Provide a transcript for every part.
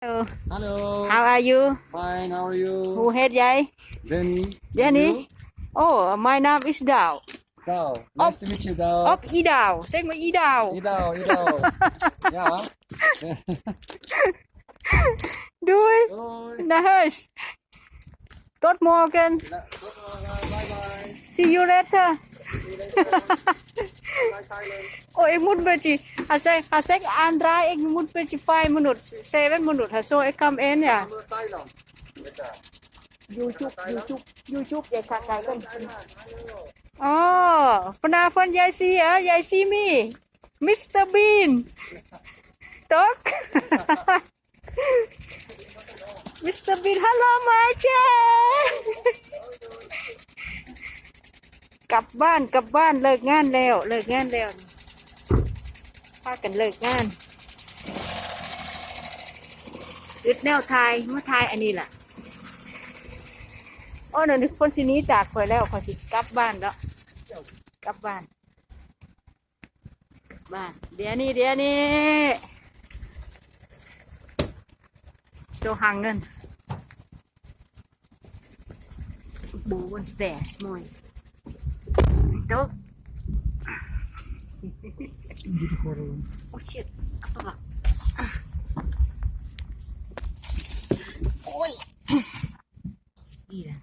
Hello. Hello. How are you? Fine. How are you? Who head jij? Danny. Danny. Oh, my name is Dao. Dao. Nice op, to meet you, Dao. Op Idao. Zeg maar Idao. Idao, Idao. Yeah. Doei. Doei. Naar Good morning. morgen. Tot. Bye bye. See you later. See you later. Oh, एक मुट बेटी हसे Andra आंद्रा एक five बेटी 5 minute 7 I come in कम YouTube YouTube YouTube ya kakak kan Oh, penafon si ya, si mi. Mister Bean. Tok. Mr. Bean, halo Macha. กลับบ้านกลับบ้านเลิกงานแล้ว เลิกงานแล้วพากันเลิกงานอึดแนวไทยมาไทยอันนี้แหละโอ้เดี๋ยวนี้คนสินี้จากคอยแล้วคอยสิกลับบ้านแล้วกลับบ้านบ้านเดี๋ยวนี้เดี๋ยวนี้โซหังเงินบูบน สเตสมวยโต๊ะโอ้ชิตอะไรโอ้ยนี่แหละ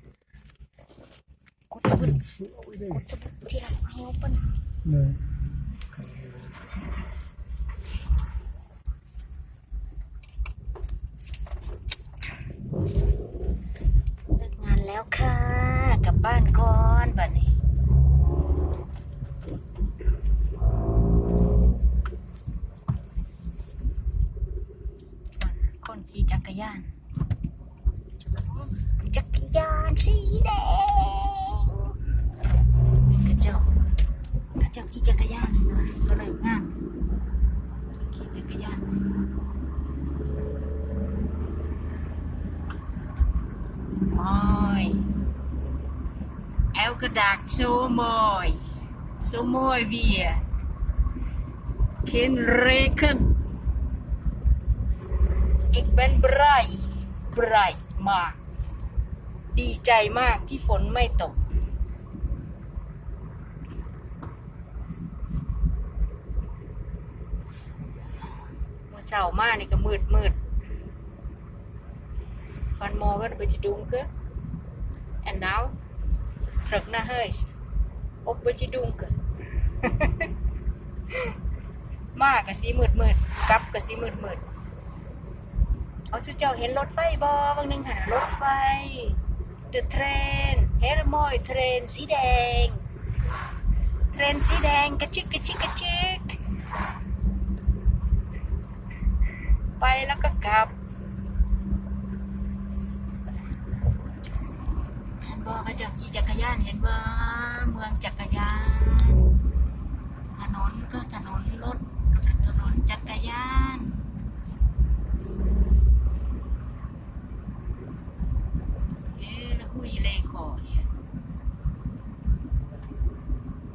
กดตะบุนกดตะบุนที่เราให้เอาเป็น Nee. เลิกงานแล้วค่ะ กลับบ้านก่อนบัดนี้ คน ขี่จักรยานจักรยานสีแดงกระเจ้ากระเจ้าขี่จักร อีกเป็นไบรท์ไบรท์มาก ดีใจมากที่ฝนไม่ตก เมื่อเสาร์มานี่ก็มืดมืดฟันมอก็ไปจะดุงก็ and now ตรึหน้าเฮ้ยอบไปจะดุงก็มากกับสีมืดมืดกับกับสีมืดมืด เอาเจ้าเจ้าเห็นรถไฟบอบางหนึงหารถไฟ The train เห็นมยเทรนสีแดง เทรนสีแดงกระชิกกระชิกกระชิก ไปแล้วก็กลับเห็นบ่เขาจะขี่จักรยานเห็นบ่เมืองจักรยาน ถนนก็ถนนรถถนนจักรยานเอ๊ะแล้วหุยเลขอเนี่ย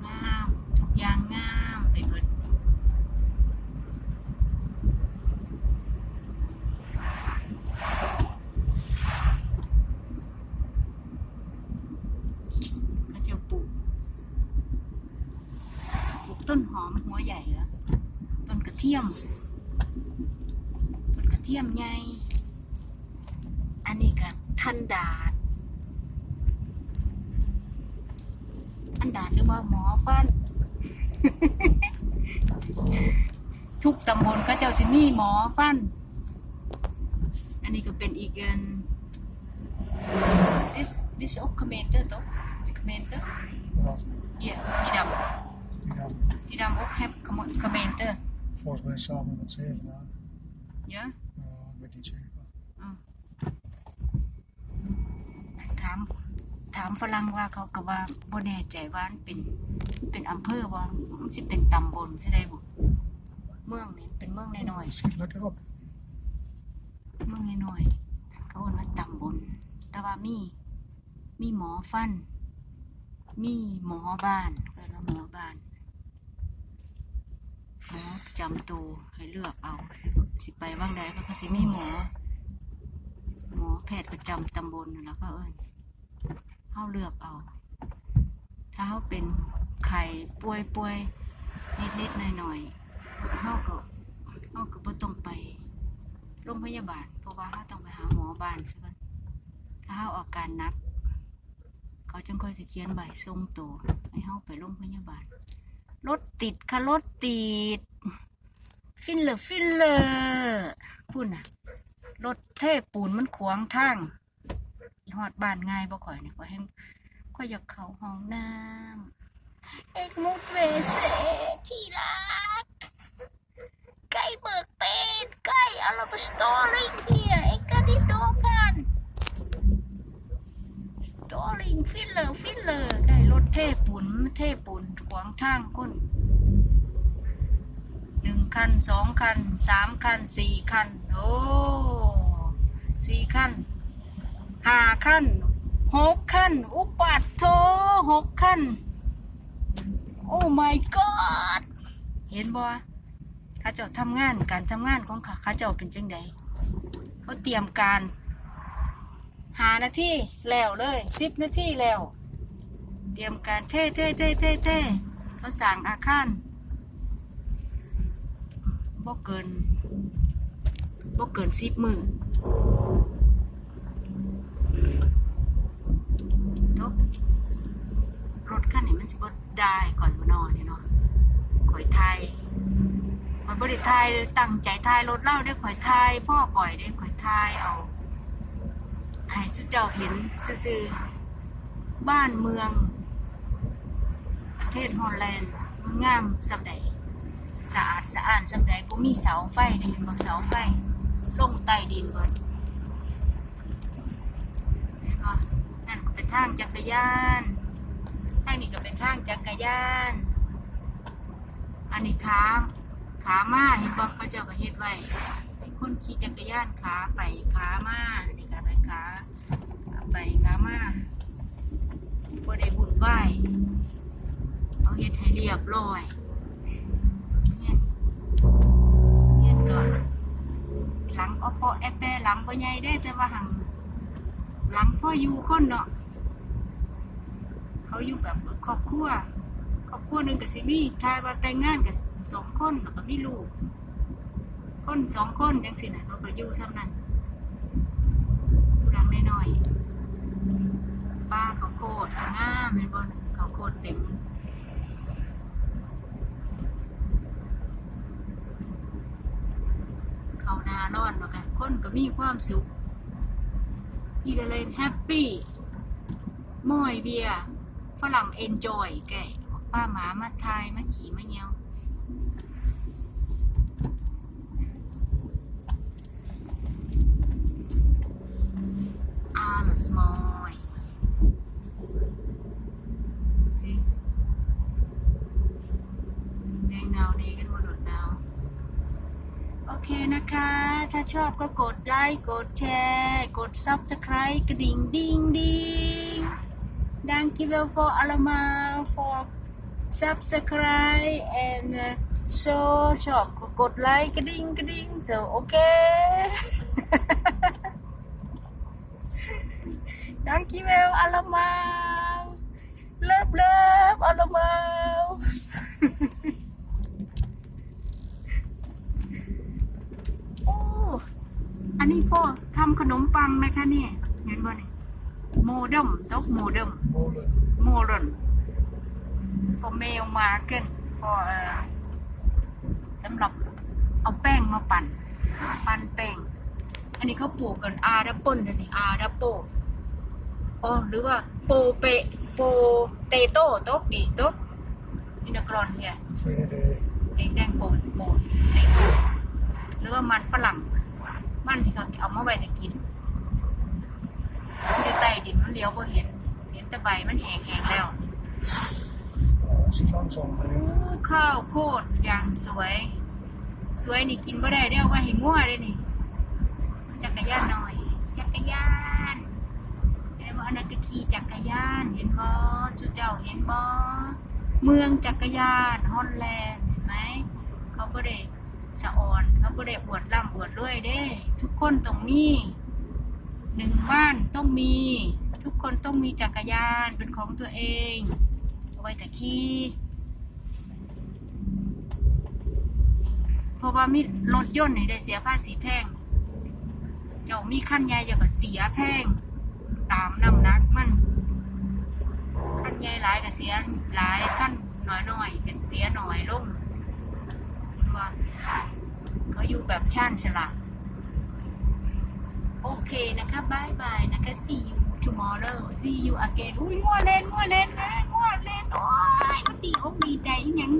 งามทุกอย่างงามไปหมดเขาจะปลูกปลูก ต้นหอมหัวใหญ่แล้ว ต้นกระเทียม ต้นกระเทียมไง อันนี้ก็ทันดาดทันดาดหรือว่าหมอฟัน ทุกตำบลก็เจ้าสิมีหมอฟัน อันนี้ก็เป็นอีกอัน this this ook gemeente toch gemeente volgens mij samen met Zevenaar. ja Uh, ik weet niet zeker. ถาม ถามฝรั่งว่าเขาก็ว่าบ่แน่ใจว่ามันเป็น เป็นอำเภอว่ามันสิเป็นตำบลสิได้บ่เมืองนี่เป็นเมืองน้อย Schiet lekker op. ๆ เมืองน้อยๆเขาเอิ้นว่าตำบล แต่ว่ามี มีหมอฟัน มีหมอบ้านเอิ้นว่าหมอบ้าน หมอประจำตัวให้เลือกเอาสิสไปว่างใดเขาก็สิมีหมอำตำบลนั่นแหล้วก็เอิ้นเฮาเลือกเอา ถ้าเฮาเป็นไข้ป่วยป่วยนิดนิดหน่อยหน่อยๆเฮาก็เฮาก็บ่ต้องไปโรงพยาบาล เพราะว่าเฮาต้องไปหาหมอบ้านซะก่อนถ้าเฮาอาการหนัก เขาจึงค่อยสิเขียนใบส่งตัวให้เฮาไปโรงพยาบาล รถติดค่ะรถติด ฟินเลอร์ฟินเลอร์พูดน่ะรถเทปูนมันขวางทางหอดบานง่ายบ่ข่อยเนี่ยข่อยแห้งข่อยอยากเข้าห้องน้ำเอกมุดเวเซที่รักใกล้เบิกเป็นใกล้อาราบสตอริ เทปูนขวางทางคนหนึ่งคันสองคันสามคันสี่คันโอ้สี่คันห้าคันหกคันอุปัตโทหกคันโอ้ my god เห็นบ่ข้าเจ้าทำงานการทำงานของเขาข้าเจ้าเป็นจังใดเขาเตรียมการหานาทีแล้วเลยสิบนาทีแล้ว เตรียมการเท่เท่เท่เท่เท่เขาสั่งอาคารบ่เกินบ่เกินสิบมือทุกรถคันนี้มันสิบ่ได้ก่อนบ่นอนนี่เนาะข่อยไทยข่อยบ่ไทยตั้งใจไทยรถเล่าได้ข่อยไทยพ่อก่อยได้ข่อยไทยเอาให้สุเจ้าเห็นซื่อบ้านเมือง เทศฮอลแลนด์มันงามสำใดสะอาดสะอ้านสำใดบ่มีเสาไฟได้เห็นบ่เสาไฟลงใต้ดินก่อนเห็นบ่นั่นก็เป็นทางจักรยานทางนี้ก็เป็นทางจักรยาน อันนี้ขาขามาเห็นบ่เขาเจ้าก็เฮ็ดไว้ให้คนขี่จักรยานขาไปขามาอันนี้ก็ไปขาไปขามาบ่ได้บุญไหว เอาเฮ็ดให้เรียบร้อยเนี่ยเนี่ยก็หลังอปอแอปเปหลังบ่ใหญ่ได้แต่ว่าหังหลังพ่ออยู่คนเนาะเขาอยู่แบบครอบครัวครอบครัวหนึ่งกับสิมี่ทายว่าแต่งงานกับสองคนแล้วก็มีลูกคนสองคนจังสินะเขาก็อยู่เท่านั้นอยู่หลังน้อยๆป้าเขาโคตรงามเลยบนเขาโคตรเต็ม เขาหนาร้อนแล้วกันคนก็มีความสุขอีเดเลนแฮปปี้มอยเบียฝรั่งเอนจอยแกบอกป้าหมามาทายมาขี่มาเงี้ยวอาลสมอยสิแดงดาวดีกันหมดหลดดาว โอ เคนะคะ ถ้าชอบก็กดไลค์กดแชร์ กด subscribe กระดิ่งดิ้งดิ้ง Thank you for allemaal for subscribe and uh, so ชอบก็กดไลค์กระดิ่งกระดิ่ง so โอเค Thank you allemaal love love allemaal โอ้ อันนี้พ่อทำขนมปังนะคะเนี่ยเห็นบ่เนี่ยโมเดมตกโมเดม Molen. โมเดนพอเมลมาเกินพอเอ่อสำหรับเอาแป้งมาปั่น ปั่นแป้ง อันนี้เขาปลูกกันอาดับเปิลนะนี่อาดับโปอ๋อหรือว่าโปเปโปเตโต้ตกดีตกอินกรอนเนี่ย Geen idee. แดงแดงโปนโปนแดงโปนหรือว่ามันฝรั่ง มันที่เขาเอามาไว้จะกินมันจะใต้ดินมันเลี้ยวบ่เห็น เห็นแต่ใบมันแห้งแห้งแล้ว Oh, als je langzaam โอ้ bent. ข้าวโพดอย่างสวย สวยนี่กินบ่ได้เด้อว่าให้งัวเลยนี่ จักรยานหน่อย จักรยานเห็นบ่อันนั้นก็ขี่จักรยาน เห็นบ่สุเจ้าเห็นบ่เมืองจักรยานฮอลแลนด์เห็นไหมเขาบ่ได้ สะอ่อนเขาบ่ได้อวดร่ำอวดรวยเด้ ทุกคนต้องมีหนึ่งบ้านต้องมี ทุกคนต้องมีจักรยานเป็นของตัวเองเอาไว้แต่ขี่เพราะว่ามีรถยนต์นี่ได้เสียภาษีแพง เจ้ามีขั้นใหญ่อย่าก็เสียแพง ตามน้ำหนักมันขั้นใหญ่หลายก็เสียหลายขั้นน้อยๆก็เสียหน่อยลงว่า เขาอยู่แบบช่างฉลาดโอเคนะคะบายบายนะคะ see you tomorrow see you again อุ้ยงัวเล่นงัวเล่นนะงัวเล่นโอ้ยมันดีอกดีใจยัง